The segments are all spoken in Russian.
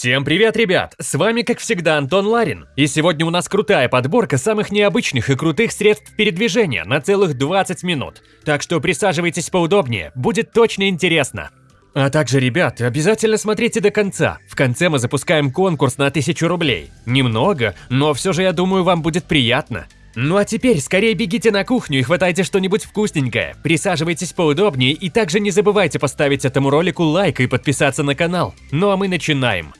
Всем привет, ребят! С вами, как всегда, Антон Ларин. И сегодня у нас крутая подборка самых необычных и крутых средств передвижения на целых 20 минут. Так что присаживайтесь поудобнее, будет точно интересно. А также, ребят, обязательно смотрите до конца. В конце мы запускаем конкурс на 1000 рублей. Немного, но все же я думаю, вам будет приятно. Ну а теперь скорее бегите на кухню и хватайте что-нибудь вкусненькое, присаживайтесь поудобнее и также не забывайте поставить этому ролику лайк и подписаться на канал. Ну а мы начинаем.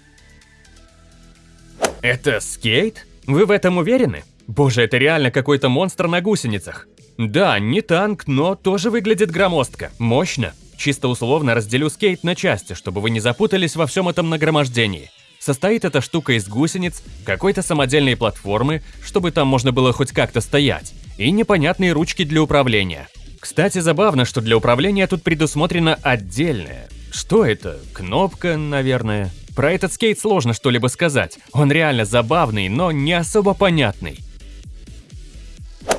Это скейт? Вы в этом уверены? Боже, это реально какой-то монстр на гусеницах. Да, не танк, но тоже выглядит громоздко, мощно. Чисто условно разделю скейт на части, чтобы вы не запутались во всем этом нагромождении. Состоит эта штука из гусениц, какой-то самодельной платформы, чтобы там можно было хоть как-то стоять, и непонятные ручки для управления. Кстати, забавно, что для управления тут предусмотрено отдельное. Что это? Кнопка, наверное. Про этот скейт сложно что-либо сказать. Он реально забавный, но не особо понятный.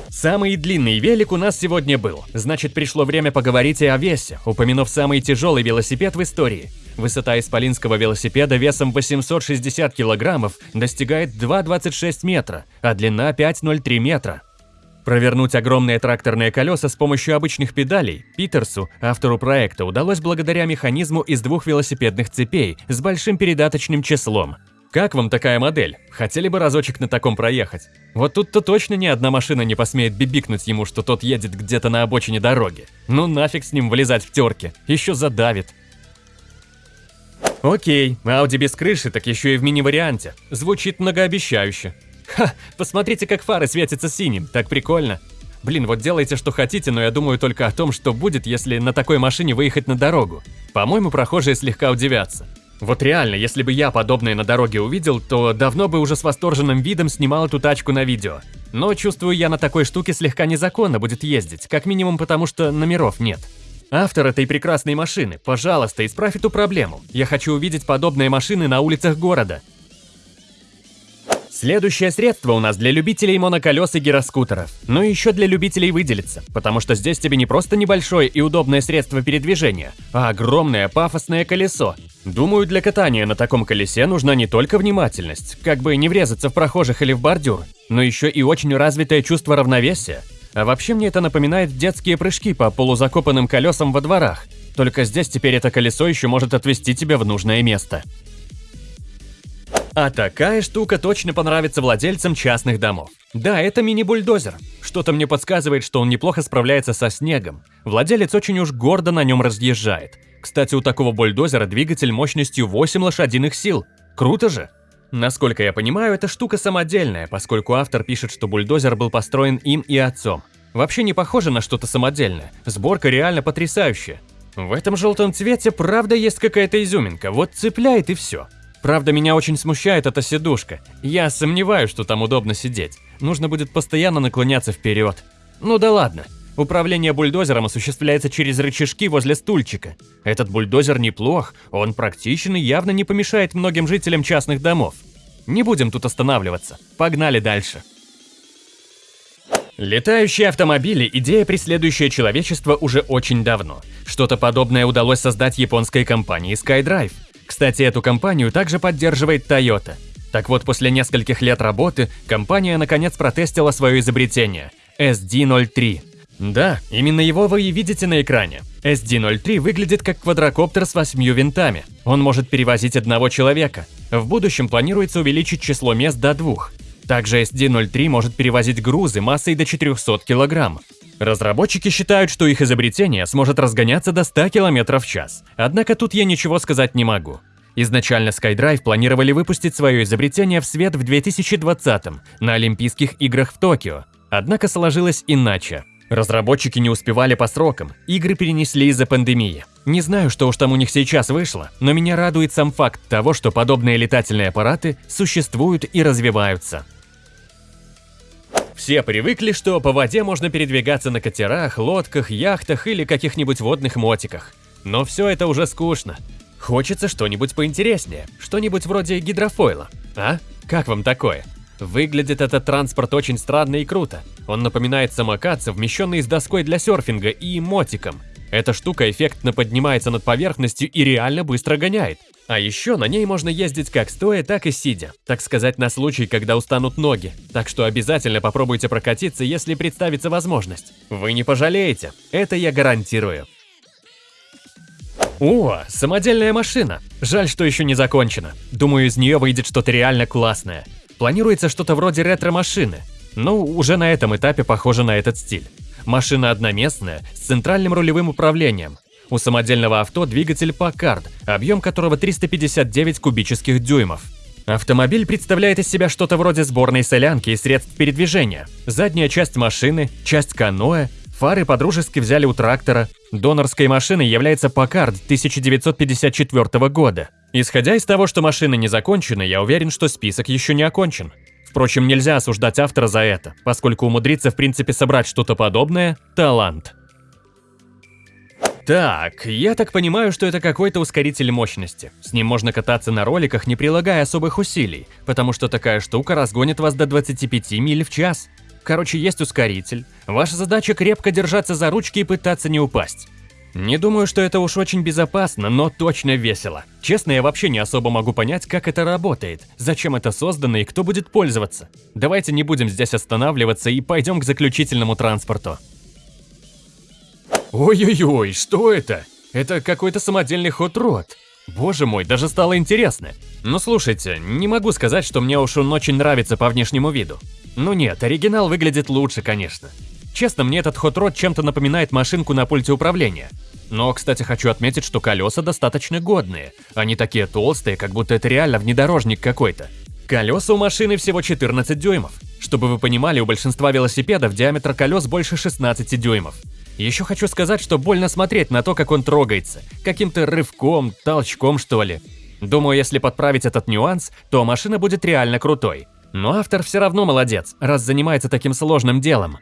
Самый длинный велик у нас сегодня был, значит пришло время поговорить и о весе, упомянув самый тяжелый велосипед в истории. Высота исполинского велосипеда весом 860 килограммов достигает 2,26 метра, а длина 5,03 метра. Провернуть огромные тракторные колеса с помощью обычных педалей Питерсу, автору проекта, удалось благодаря механизму из двух велосипедных цепей с большим передаточным числом. Как вам такая модель? Хотели бы разочек на таком проехать? Вот тут-то точно ни одна машина не посмеет бибикнуть ему, что тот едет где-то на обочине дороги. Ну нафиг с ним вылезать в терке, еще задавит. Окей, Audi без крыши, так еще и в мини-варианте. Звучит многообещающе. Ха, посмотрите, как фары светятся синим, так прикольно. Блин, вот делайте, что хотите, но я думаю только о том, что будет, если на такой машине выехать на дорогу. По-моему, прохожие слегка удивятся. Вот реально, если бы я подобное на дороге увидел, то давно бы уже с восторженным видом снимал эту тачку на видео. Но чувствую, я на такой штуке слегка незаконно будет ездить, как минимум потому, что номеров нет. Автор этой прекрасной машины, пожалуйста, исправь эту проблему. Я хочу увидеть подобные машины на улицах города. Следующее средство у нас для любителей моноколес и гироскутеров. Но еще для любителей выделиться, потому что здесь тебе не просто небольшое и удобное средство передвижения, а огромное пафосное колесо. Думаю, для катания на таком колесе нужна не только внимательность, как бы не врезаться в прохожих или в бордюр, но еще и очень развитое чувство равновесия. А вообще мне это напоминает детские прыжки по полузакопанным колесам во дворах, только здесь теперь это колесо еще может отвести тебя в нужное место. А такая штука точно понравится владельцам частных домов. Да, это мини-бульдозер. Что-то мне подсказывает, что он неплохо справляется со снегом. Владелец очень уж гордо на нем разъезжает. Кстати, у такого бульдозера двигатель мощностью 8 лошадиных сил. Круто же! Насколько я понимаю, эта штука самодельная, поскольку автор пишет, что бульдозер был построен им и отцом. Вообще не похоже на что-то самодельное. Сборка реально потрясающая. В этом желтом цвете правда есть какая-то изюминка, вот цепляет и все. Правда, меня очень смущает эта сидушка. Я сомневаюсь, что там удобно сидеть. Нужно будет постоянно наклоняться вперед. Ну да ладно. Управление бульдозером осуществляется через рычажки возле стульчика. Этот бульдозер неплох, он практичен и явно не помешает многим жителям частных домов. Не будем тут останавливаться. Погнали дальше. Летающие автомобили – идея, преследующая человечество уже очень давно. Что-то подобное удалось создать японской компании SkyDrive – кстати, эту компанию также поддерживает Toyota. Так вот, после нескольких лет работы, компания наконец протестила свое изобретение – SD-03. Да, именно его вы и видите на экране. SD-03 выглядит как квадрокоптер с восьмью винтами. Он может перевозить одного человека. В будущем планируется увеличить число мест до двух. Также SD-03 может перевозить грузы массой до 400 килограмм. Разработчики считают, что их изобретение сможет разгоняться до 100 км в час. Однако тут я ничего сказать не могу. Изначально SkyDrive планировали выпустить свое изобретение в свет в 2020 на Олимпийских играх в Токио. Однако сложилось иначе. Разработчики не успевали по срокам, игры перенесли из-за пандемии. Не знаю, что уж там у них сейчас вышло, но меня радует сам факт того, что подобные летательные аппараты существуют и развиваются. Все привыкли, что по воде можно передвигаться на катерах, лодках, яхтах или каких-нибудь водных мотиках. Но все это уже скучно. Хочется что-нибудь поинтереснее, что-нибудь вроде гидрофойла. А? Как вам такое? Выглядит этот транспорт очень странно и круто. Он напоминает самокат, совмещенный с доской для серфинга и мотиком. Эта штука эффектно поднимается над поверхностью и реально быстро гоняет. А еще на ней можно ездить как стоя, так и сидя, так сказать, на случай, когда устанут ноги. Так что обязательно попробуйте прокатиться, если представится возможность. Вы не пожалеете, это я гарантирую. О, самодельная машина. Жаль, что еще не закончена. Думаю, из нее выйдет что-то реально классное. Планируется что-то вроде ретро-машины. Ну, уже на этом этапе похоже на этот стиль. Машина одноместная, с центральным рулевым управлением. У самодельного авто двигатель Packard, объем которого 359 кубических дюймов. Автомобиль представляет из себя что-то вроде сборной солянки и средств передвижения. Задняя часть машины, часть каноэ, фары подружески взяли у трактора. Донорской машиной является Packard 1954 года. Исходя из того, что машина не закончена, я уверен, что список еще не окончен. Впрочем, нельзя осуждать автора за это, поскольку умудриться в принципе собрать что-то подобное – талант. Так, я так понимаю, что это какой-то ускоритель мощности. С ним можно кататься на роликах, не прилагая особых усилий, потому что такая штука разгонит вас до 25 миль в час. Короче, есть ускоритель. Ваша задача крепко держаться за ручки и пытаться не упасть. Не думаю, что это уж очень безопасно, но точно весело. Честно, я вообще не особо могу понять, как это работает, зачем это создано и кто будет пользоваться. Давайте не будем здесь останавливаться и пойдем к заключительному транспорту. Ой-ой-ой, что это? Это какой-то самодельный хот-род. Боже мой, даже стало интересно. Ну слушайте, не могу сказать, что мне уж он очень нравится по внешнему виду. Ну нет, оригинал выглядит лучше, конечно. Честно, мне этот хот-род чем-то напоминает машинку на пульте управления. Но, кстати, хочу отметить, что колеса достаточно годные. Они такие толстые, как будто это реально внедорожник какой-то. Колеса у машины всего 14 дюймов. Чтобы вы понимали, у большинства велосипедов диаметр колес больше 16 дюймов. Еще хочу сказать, что больно смотреть на то, как он трогается. Каким-то рывком, толчком, что ли. Думаю, если подправить этот нюанс, то машина будет реально крутой. Но автор все равно молодец, раз занимается таким сложным делом.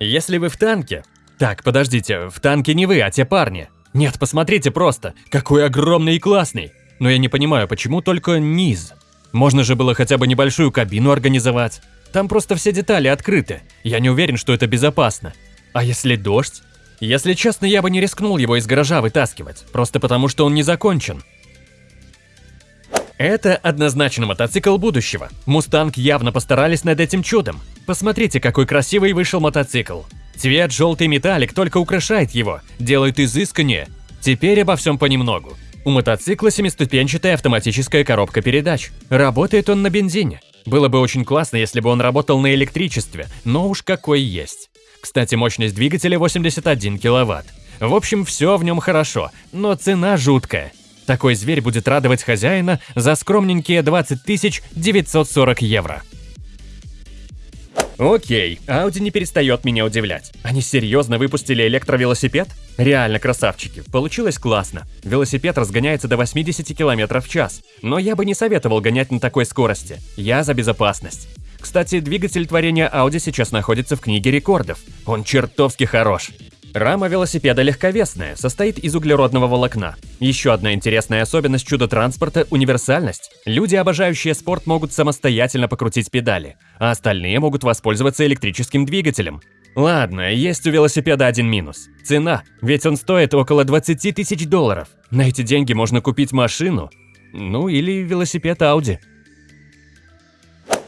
Если вы в танке... Так, подождите, в танке не вы, а те парни. Нет, посмотрите просто, какой огромный и классный. Но я не понимаю, почему только низ? Можно же было хотя бы небольшую кабину организовать. Там просто все детали открыты. Я не уверен, что это безопасно. А если дождь? Если честно, я бы не рискнул его из гаража вытаскивать, просто потому что он не закончен. Это однозначно мотоцикл будущего. Мустанг явно постарались над этим чудом. Посмотрите, какой красивый вышел мотоцикл. Цвет желтый металлик только украшает его, делает изысканнее. Теперь обо всем понемногу. У мотоцикла семиступенчатая автоматическая коробка передач. Работает он на бензине. Было бы очень классно, если бы он работал на электричестве, но уж какой есть. Кстати, мощность двигателя 81 киловатт. В общем, все в нем хорошо, но цена жуткая. Такой зверь будет радовать хозяина за скромненькие 20 940 евро. Окей, Audi не перестает меня удивлять. Они серьезно выпустили электровелосипед? Реально красавчики, получилось классно. Велосипед разгоняется до 80 км в час, но я бы не советовал гонять на такой скорости. Я за безопасность. Кстати, двигатель творения Audi сейчас находится в книге рекордов. Он чертовски хорош. Рама велосипеда легковесная, состоит из углеродного волокна. Еще одна интересная особенность чудо-транспорта – универсальность. Люди, обожающие спорт, могут самостоятельно покрутить педали, а остальные могут воспользоваться электрическим двигателем. Ладно, есть у велосипеда один минус. Цена, ведь он стоит около 20 тысяч долларов. На эти деньги можно купить машину, ну или велосипед Audi.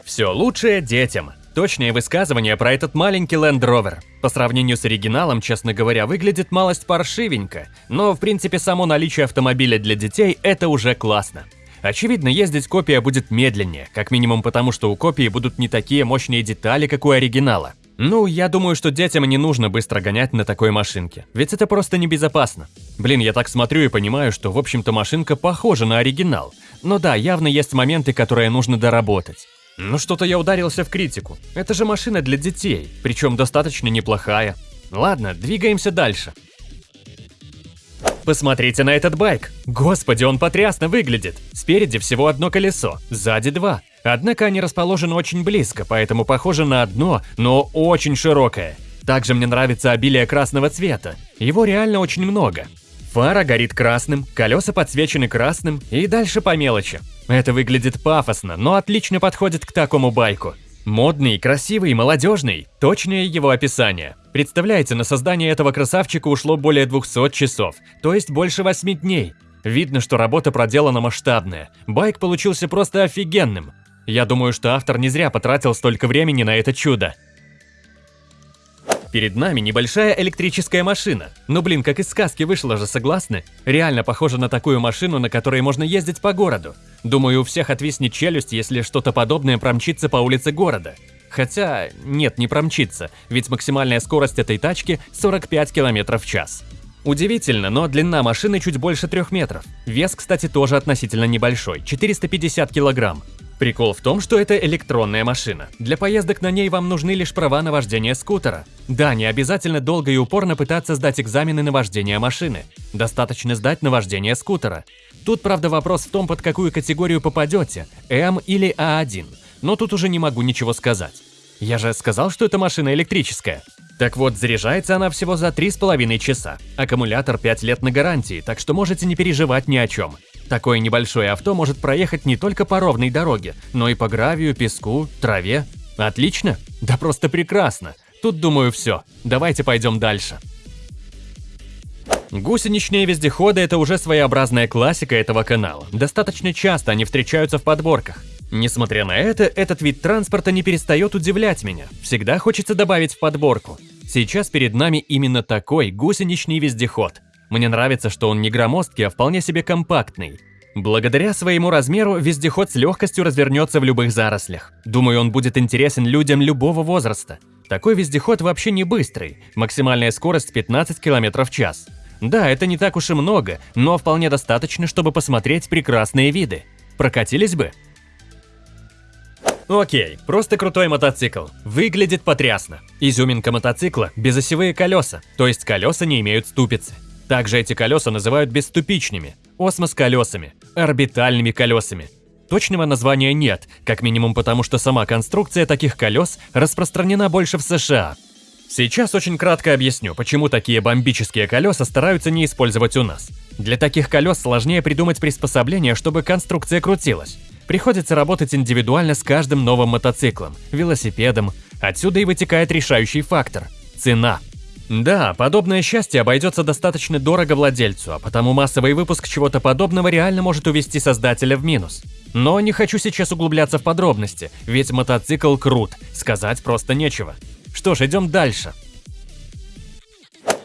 Все лучшее детям. Точное высказывание про этот маленький Land Rover. По сравнению с оригиналом, честно говоря, выглядит малость паршивенько, но в принципе само наличие автомобиля для детей – это уже классно. Очевидно, ездить копия будет медленнее, как минимум потому, что у копии будут не такие мощные детали, как у оригинала. Ну, я думаю, что детям не нужно быстро гонять на такой машинке, ведь это просто небезопасно. Блин, я так смотрю и понимаю, что в общем-то машинка похожа на оригинал. Но да, явно есть моменты, которые нужно доработать. Ну что-то я ударился в критику. Это же машина для детей, причем достаточно неплохая. Ладно, двигаемся дальше. Посмотрите на этот байк. Господи, он потрясно выглядит. Спереди всего одно колесо, сзади два. Однако они расположены очень близко, поэтому похоже на одно, но очень широкое. Также мне нравится обилие красного цвета. Его реально очень много. Фара горит красным, колеса подсвечены красным и дальше по мелочи. Это выглядит пафосно, но отлично подходит к такому байку. Модный, красивый, молодежный – точное его описание. Представляете, на создание этого красавчика ушло более 200 часов, то есть больше 8 дней. Видно, что работа проделана масштабная. Байк получился просто офигенным. Я думаю, что автор не зря потратил столько времени на это чудо. Перед нами небольшая электрическая машина. Ну блин, как из сказки вышло же, согласны? Реально похоже на такую машину, на которой можно ездить по городу. Думаю, у всех отвиснет челюсть, если что-то подобное промчится по улице города. Хотя, нет, не промчится, ведь максимальная скорость этой тачки 45 км в час. Удивительно, но длина машины чуть больше 3 метров. Вес, кстати, тоже относительно небольшой – 450 килограмм. Прикол в том, что это электронная машина. Для поездок на ней вам нужны лишь права на вождение скутера. Да, не обязательно долго и упорно пытаться сдать экзамены на вождение машины. Достаточно сдать на вождение скутера. Тут, правда, вопрос в том, под какую категорию попадете – М или А1. Но тут уже не могу ничего сказать. Я же сказал, что эта машина электрическая. Так вот, заряжается она всего за 3,5 часа. Аккумулятор 5 лет на гарантии, так что можете не переживать ни о чем. Такое небольшое авто может проехать не только по ровной дороге, но и по гравию, песку, траве. Отлично? Да просто прекрасно. Тут, думаю, все. Давайте пойдем дальше. Гусеничные вездеходы – это уже своеобразная классика этого канала. Достаточно часто они встречаются в подборках. Несмотря на это, этот вид транспорта не перестает удивлять меня. Всегда хочется добавить в подборку. Сейчас перед нами именно такой гусеничный вездеход – мне нравится, что он не громоздкий, а вполне себе компактный. Благодаря своему размеру вездеход с легкостью развернется в любых зарослях. Думаю, он будет интересен людям любого возраста. Такой вездеход вообще не быстрый, максимальная скорость 15 км в час. Да, это не так уж и много, но вполне достаточно, чтобы посмотреть прекрасные виды. Прокатились бы? Окей, просто крутой мотоцикл. Выглядит потрясно. Изюминка мотоцикла – безосевые колеса, то есть колеса не имеют ступицы. Также эти колеса называют бесступичными, осмос-колесами, орбитальными колесами. Точного названия нет, как минимум потому, что сама конструкция таких колес распространена больше в США. Сейчас очень кратко объясню, почему такие бомбические колеса стараются не использовать у нас. Для таких колес сложнее придумать приспособление, чтобы конструкция крутилась. Приходится работать индивидуально с каждым новым мотоциклом, велосипедом. Отсюда и вытекает решающий фактор – цена. Да, подобное счастье обойдется достаточно дорого владельцу, а потому массовый выпуск чего-то подобного реально может увести создателя в минус. Но не хочу сейчас углубляться в подробности, ведь мотоцикл крут, сказать просто нечего. Что ж, идем дальше.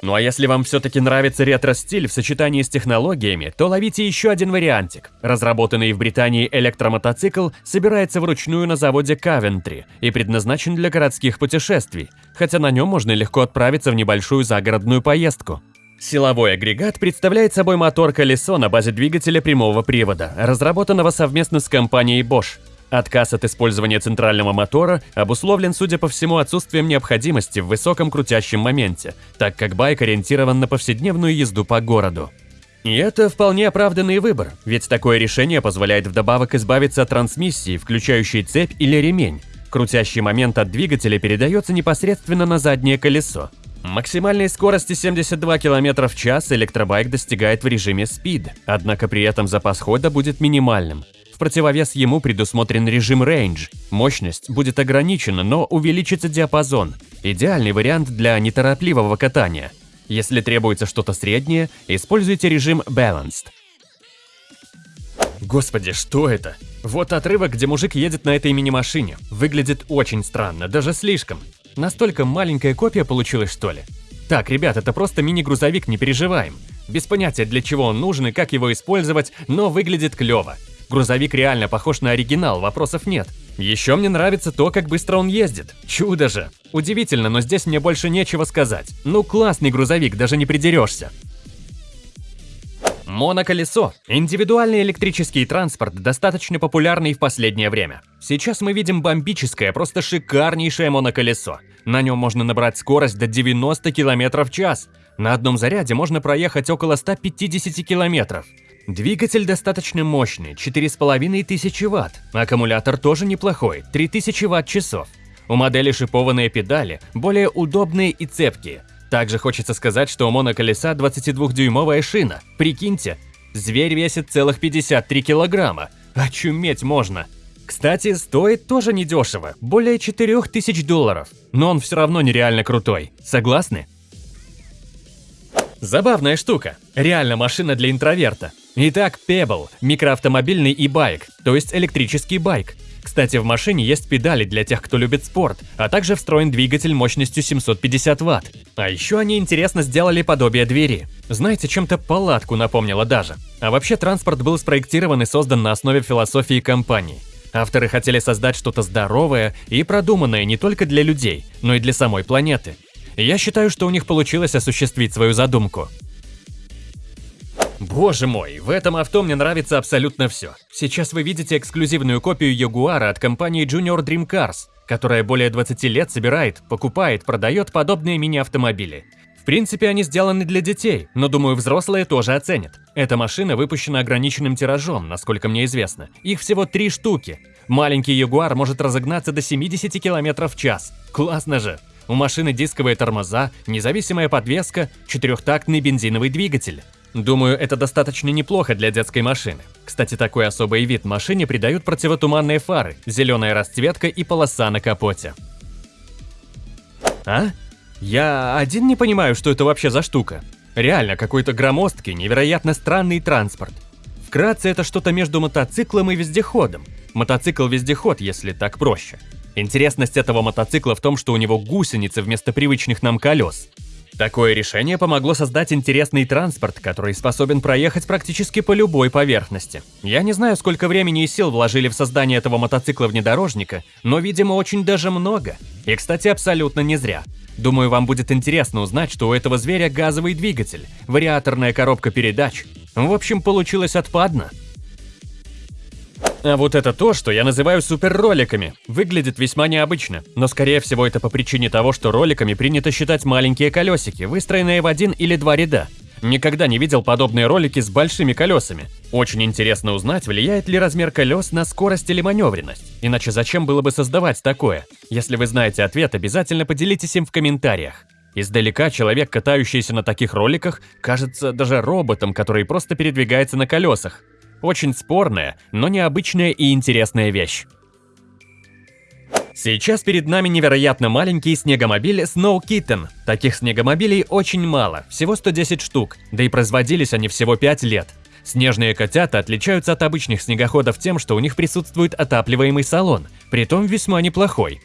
Ну а если вам все-таки нравится ретро-стиль в сочетании с технологиями, то ловите еще один вариантик. Разработанный в Британии электромотоцикл собирается вручную на заводе Кавентри и предназначен для городских путешествий, хотя на нем можно легко отправиться в небольшую загородную поездку. Силовой агрегат представляет собой мотор-колесо на базе двигателя прямого привода, разработанного совместно с компанией Bosch. Отказ от использования центрального мотора обусловлен, судя по всему, отсутствием необходимости в высоком крутящем моменте, так как байк ориентирован на повседневную езду по городу. И это вполне оправданный выбор, ведь такое решение позволяет вдобавок избавиться от трансмиссии, включающей цепь или ремень. Крутящий момент от двигателя передается непосредственно на заднее колесо. Максимальной скорости 72 км в час электробайк достигает в режиме Speed, однако при этом запас хода будет минимальным. В противовес ему предусмотрен режим Range. Мощность будет ограничена, но увеличится диапазон. Идеальный вариант для неторопливого катания. Если требуется что-то среднее, используйте режим Balanced. Господи, что это? Вот отрывок, где мужик едет на этой мини-машине. Выглядит очень странно, даже слишком. Настолько маленькая копия получилась, что ли? Так, ребят, это просто мини-грузовик, не переживаем. Без понятия, для чего он нужен и как его использовать, но выглядит клево. Грузовик реально похож на оригинал, вопросов нет. Еще мне нравится то, как быстро он ездит. Чудо же. Удивительно, но здесь мне больше нечего сказать. Ну классный грузовик, даже не придерешься. Моноколесо – индивидуальный электрический транспорт, достаточно популярный в последнее время. Сейчас мы видим бомбическое, просто шикарнейшее моноколесо. На нем можно набрать скорость до 90 км в час. На одном заряде можно проехать около 150 км. Двигатель достаточно мощный, 4500 Вт. Аккумулятор тоже неплохой, 3000 Вт-часов. У модели шипованные педали, более удобные и цепкие. Также хочется сказать, что у моноколеса 22-дюймовая шина. Прикиньте, зверь весит целых 53 килограмма. Очуметь можно. Кстати, стоит тоже недешево, более 4000 долларов, но он все равно нереально крутой. Согласны? Забавная штука. Реально машина для интроверта. Итак, Pebble – микроавтомобильный и байк, то есть электрический байк. Кстати, в машине есть педали для тех, кто любит спорт, а также встроен двигатель мощностью 750 Вт. А еще они интересно сделали подобие двери. Знаете, чем-то палатку напомнило даже. А вообще транспорт был спроектирован и создан на основе философии компании. Авторы хотели создать что-то здоровое и продуманное не только для людей, но и для самой планеты. Я считаю, что у них получилось осуществить свою задумку. Боже мой, в этом авто мне нравится абсолютно все. Сейчас вы видите эксклюзивную копию Ягуара от компании Junior Dream Cars, которая более 20 лет собирает, покупает, продает подобные мини-автомобили. В принципе, они сделаны для детей, но думаю, взрослые тоже оценят. Эта машина выпущена ограниченным тиражом, насколько мне известно. Их всего три штуки. Маленький Ягуар может разогнаться до 70 км в час. Классно же! У машины дисковые тормоза, независимая подвеска, четырехтактный бензиновый двигатель. Думаю, это достаточно неплохо для детской машины. Кстати, такой особый вид машине придают противотуманные фары, зеленая расцветка и полоса на капоте. А? Я один не понимаю, что это вообще за штука. Реально, какой-то громоздкий, невероятно странный транспорт. Вкратце, это что-то между мотоциклом и вездеходом. Мотоцикл-вездеход, если так проще. Интересность этого мотоцикла в том, что у него гусеницы вместо привычных нам колес. Такое решение помогло создать интересный транспорт, который способен проехать практически по любой поверхности. Я не знаю, сколько времени и сил вложили в создание этого мотоцикла-внедорожника, но, видимо, очень даже много. И, кстати, абсолютно не зря. Думаю, вам будет интересно узнать, что у этого зверя газовый двигатель, вариаторная коробка передач. В общем, получилось отпадно. А вот это то, что я называю суперроликами. Выглядит весьма необычно, но скорее всего это по причине того, что роликами принято считать маленькие колесики, выстроенные в один или два ряда. Никогда не видел подобные ролики с большими колесами. Очень интересно узнать, влияет ли размер колес на скорость или маневренность. Иначе зачем было бы создавать такое? Если вы знаете ответ, обязательно поделитесь им в комментариях. Издалека человек, катающийся на таких роликах, кажется даже роботом, который просто передвигается на колесах. Очень спорная, но необычная и интересная вещь. Сейчас перед нами невероятно маленький снегомобиль Snow Kitten. Таких снегомобилей очень мало, всего 110 штук, да и производились они всего 5 лет. Снежные котята отличаются от обычных снегоходов тем, что у них присутствует отапливаемый салон, притом весьма неплохой.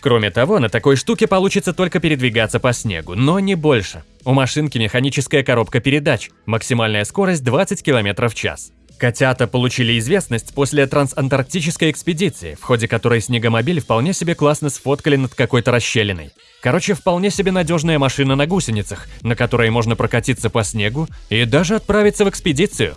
Кроме того, на такой штуке получится только передвигаться по снегу, но не больше. У машинки механическая коробка передач, максимальная скорость 20 км в час. Котята получили известность после трансантарктической экспедиции, в ходе которой снегомобиль вполне себе классно сфоткали над какой-то расщелиной. Короче, вполне себе надежная машина на гусеницах, на которой можно прокатиться по снегу и даже отправиться в экспедицию.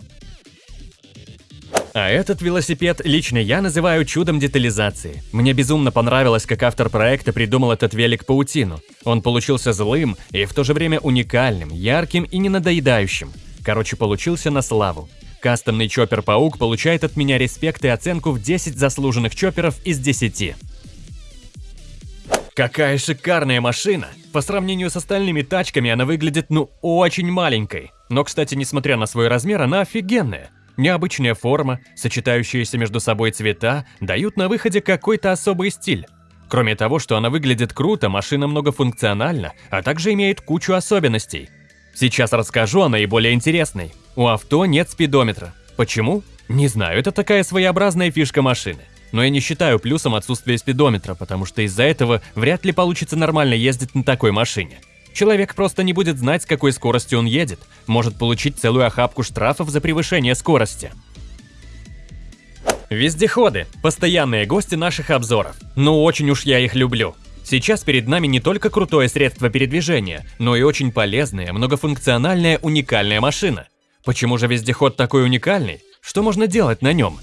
А этот велосипед лично я называю чудом детализации. Мне безумно понравилось, как автор проекта придумал этот велик-паутину. Он получился злым и в то же время уникальным, ярким и ненадоедающим. Короче, получился на славу. Кастомный чоппер-паук получает от меня респект и оценку в 10 заслуженных чопперов из 10. Какая шикарная машина! По сравнению с остальными тачками она выглядит ну очень маленькой. Но, кстати, несмотря на свой размер, она офигенная. Необычная форма, сочетающиеся между собой цвета, дают на выходе какой-то особый стиль. Кроме того, что она выглядит круто, машина многофункциональна, а также имеет кучу особенностей. Сейчас расскажу о наиболее интересной. У авто нет спидометра. Почему? Не знаю, это такая своеобразная фишка машины. Но я не считаю плюсом отсутствие спидометра, потому что из-за этого вряд ли получится нормально ездить на такой машине. Человек просто не будет знать, с какой скоростью он едет, может получить целую охапку штрафов за превышение скорости. Вездеходы – постоянные гости наших обзоров. Ну очень уж я их люблю. Сейчас перед нами не только крутое средство передвижения, но и очень полезная, многофункциональная, уникальная машина. Почему же вездеход такой уникальный? Что можно делать на нем?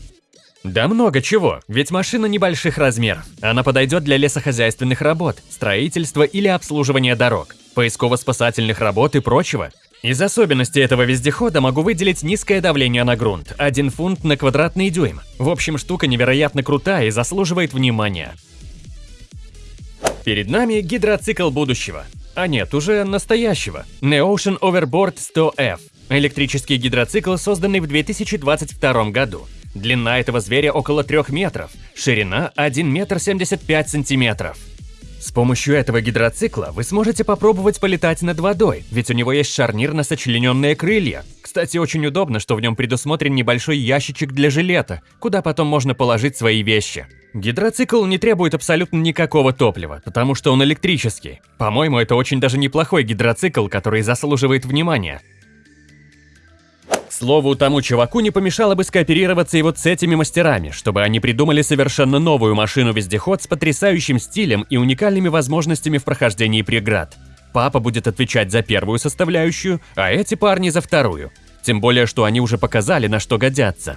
Да много чего, ведь машина небольших размеров. Она подойдет для лесохозяйственных работ, строительства или обслуживания дорог, поисково-спасательных работ и прочего. Из особенностей этого вездехода могу выделить низкое давление на грунт, 1 фунт на квадратный дюйм. В общем, штука невероятно крутая и заслуживает внимания. Перед нами гидроцикл будущего. А нет, уже настоящего. Neocean Overboard 100F. Электрический гидроцикл, созданный в 2022 году. Длина этого зверя около 3 метров, ширина 1 метр 75 сантиметров. С помощью этого гидроцикла вы сможете попробовать полетать над водой, ведь у него есть шарнир на сочлененные крылья. Кстати, очень удобно, что в нем предусмотрен небольшой ящичек для жилета, куда потом можно положить свои вещи. Гидроцикл не требует абсолютно никакого топлива, потому что он электрический. По-моему, это очень даже неплохой гидроцикл, который заслуживает внимания. Слову, тому чуваку не помешало бы скооперироваться и вот с этими мастерами, чтобы они придумали совершенно новую машину-вездеход с потрясающим стилем и уникальными возможностями в прохождении преград. Папа будет отвечать за первую составляющую, а эти парни за вторую. Тем более, что они уже показали, на что годятся.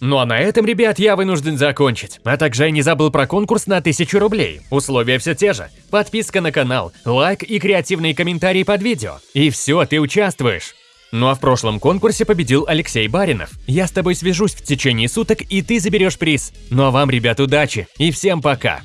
Ну а на этом, ребят, я вынужден закончить. А также я не забыл про конкурс на 1000 рублей. Условия все те же. Подписка на канал, лайк и креативные комментарии под видео. И все, ты участвуешь. Ну а в прошлом конкурсе победил Алексей Баринов. Я с тобой свяжусь в течение суток, и ты заберешь приз. Ну а вам, ребят, удачи и всем пока!